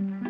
Mm-hmm.